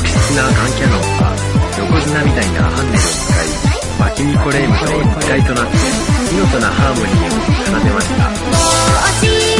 悪質なガンキャノンは、横綱みたいなハンデルを使い、薪にニコレームと一体となって、見事なハーモニーを奏でました。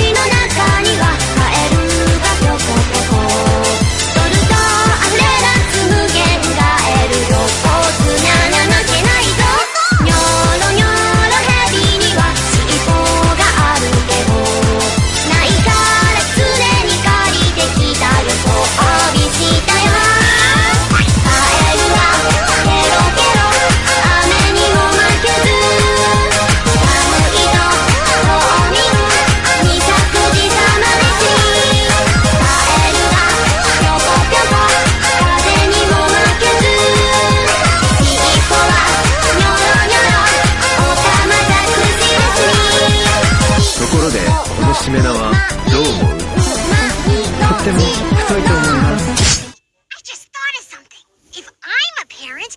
I just thought of something. If I'm a parent...